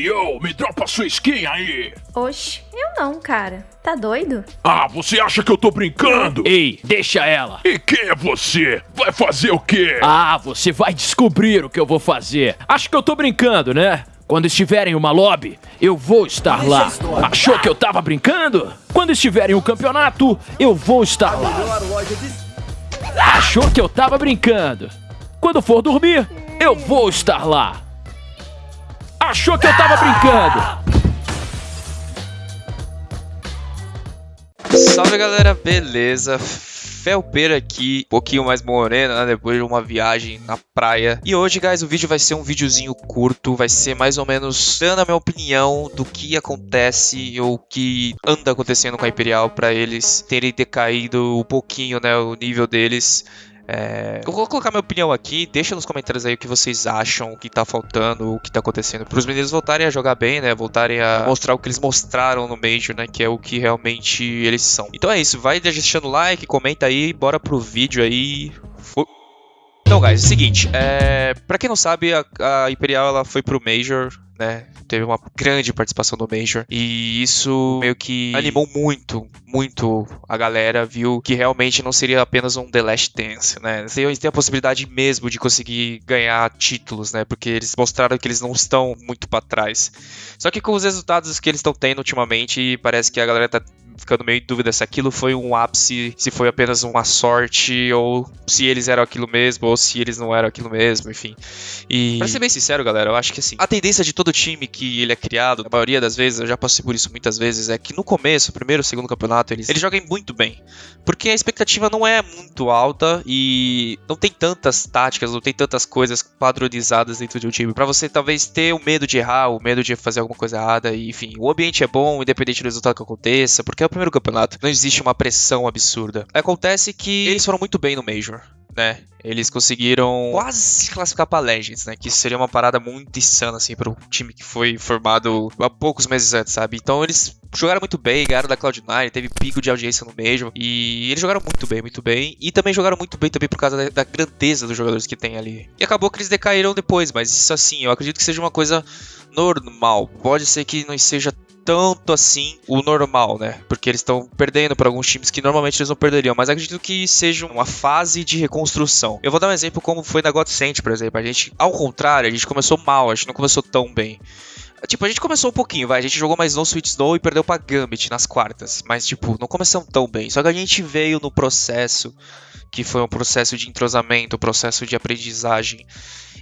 Yo, me dropa sua skin aí! Oxe, eu não, cara. Tá doido? Ah, você acha que eu tô brincando? Ei, deixa ela. E quem é você? Vai fazer o quê? Ah, você vai descobrir o que eu vou fazer. Acho que eu tô brincando, né? Quando estiverem uma lobby, eu vou estar lá. Achou que eu tava brincando? Quando estiverem um campeonato, eu vou estar lá. Achou que eu tava brincando? Quando for dormir, eu vou estar lá. Achou que eu tava brincando? Salve galera, beleza? Felpeira aqui, um pouquinho mais morena, né, depois de uma viagem na praia. E hoje, guys, o vídeo vai ser um videozinho curto, vai ser mais ou menos dando a minha opinião do que acontece ou que anda acontecendo com a Imperial para eles terem decaído um pouquinho, né, o nível deles. É... Eu vou colocar minha opinião aqui, deixa nos comentários aí o que vocês acham, o que tá faltando, o que tá acontecendo. Para os meninos voltarem a jogar bem, né? Voltarem a mostrar o que eles mostraram no Major, né? Que é o que realmente eles são. Então é isso, vai deixando like, comenta aí, bora pro vídeo aí. Então, guys, é o seguinte, é... pra quem não sabe, a, a Imperial ela foi pro Major né? Teve uma grande participação no Major. E isso meio que animou muito, muito a galera. Viu que realmente não seria apenas um The Last Dance, né? Têm a possibilidade mesmo de conseguir ganhar títulos, né? Porque eles mostraram que eles não estão muito para trás. Só que com os resultados que eles estão tendo ultimamente, parece que a galera tá ficando meio em dúvida se aquilo foi um ápice, se foi apenas uma sorte, ou se eles eram aquilo mesmo, ou se eles não eram aquilo mesmo, enfim. E pra ser bem sincero, galera, eu acho que assim, a tendência de todo time que ele é criado, na maioria das vezes, eu já passei por isso muitas vezes, é que no começo, primeiro, segundo campeonato, eles, eles joguem muito bem. Porque a expectativa não é muito alta e não tem tantas táticas, não tem tantas coisas padronizadas dentro de um time. para você talvez ter o medo de errar, o medo de fazer alguma coisa errada, e enfim, o ambiente é bom, independente do resultado que aconteça, porque o primeiro campeonato, não existe uma pressão absurda. Acontece que eles foram muito bem no Major né? Eles conseguiram quase se classificar para Legends, né? Que seria uma parada muito insana, assim, para um time que foi formado há poucos meses antes, sabe? Então eles jogaram muito bem, ganharam da Cloud9, teve pico de audiência no Major. E eles jogaram muito bem, muito bem. E também jogaram muito bem também por causa da, da grandeza dos jogadores que tem ali. E acabou que eles decaíram depois, mas isso assim, eu acredito que seja uma coisa normal. Pode ser que não seja tanto assim o normal, né? Porque eles estão perdendo para alguns times que normalmente eles não perderiam, mas acredito que seja uma fase de reconstrução. Eu vou dar um exemplo como foi na Godsend, por exemplo. A gente, ao contrário, a gente começou mal, a gente não começou tão bem. Tipo, a gente começou um pouquinho, vai. A gente jogou mais no Sweet Snow e perdeu pra Gambit nas quartas. Mas, tipo, não começamos tão bem. Só que a gente veio no processo, que foi um processo de entrosamento, um processo de aprendizagem.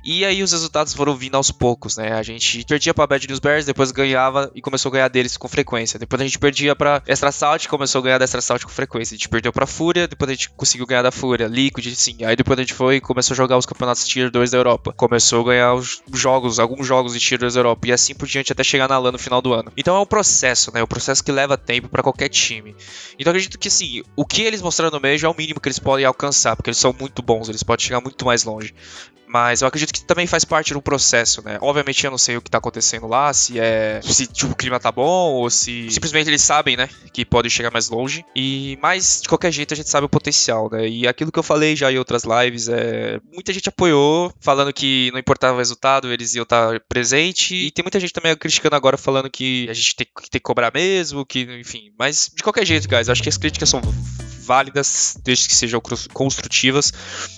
E aí os resultados foram vindo aos poucos, né? A gente perdia pra Bad News Bears, depois ganhava e começou a ganhar deles com frequência. Depois a gente perdia pra Extra Salt, começou a ganhar da Extra Salt com frequência. A gente perdeu pra Fúria, depois a gente conseguiu ganhar da Fúria, Liquid, sim. Aí depois a gente foi e começou a jogar os campeonatos Tier 2 da Europa. Começou a ganhar os jogos, alguns jogos de Tier 2 da Europa. E assim por diante até chegar na LAN no final do ano. Então é um processo, né? É um processo que leva tempo para qualquer time. Então acredito que assim, o que eles mostraram no meio é o mínimo que eles podem alcançar, porque eles são muito bons, eles podem chegar muito mais longe. Mas eu acredito que também faz parte do processo, né? Obviamente eu não sei o que tá acontecendo lá, se é. se tipo, o clima tá bom, ou se simplesmente eles sabem, né? Que podem chegar mais longe. E mas de qualquer jeito a gente sabe o potencial, né? E aquilo que eu falei já em outras lives é. Muita gente apoiou, falando que não importava o resultado, eles iam estar presente. E tem muita gente também criticando agora, falando que a gente tem, tem que cobrar mesmo, que, enfim. Mas de qualquer jeito, guys, acho que as críticas são válidas, desde que sejam construtivas.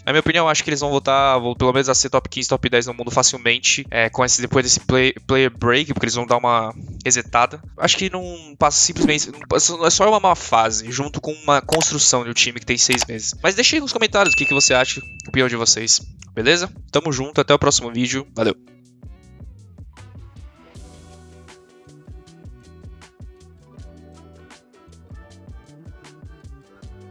Na minha opinião, acho que eles vão voltar, vou, pelo menos a ser top 15, top 10 no mundo facilmente, é, com esse, depois desse play, player break, porque eles vão dar uma resetada. Acho que não passa simplesmente, não é só uma má fase, junto com uma construção de um time que tem seis meses. Mas deixe aí nos comentários o que, que você acha, opinião de vocês, beleza? Tamo junto, até o próximo vídeo, valeu!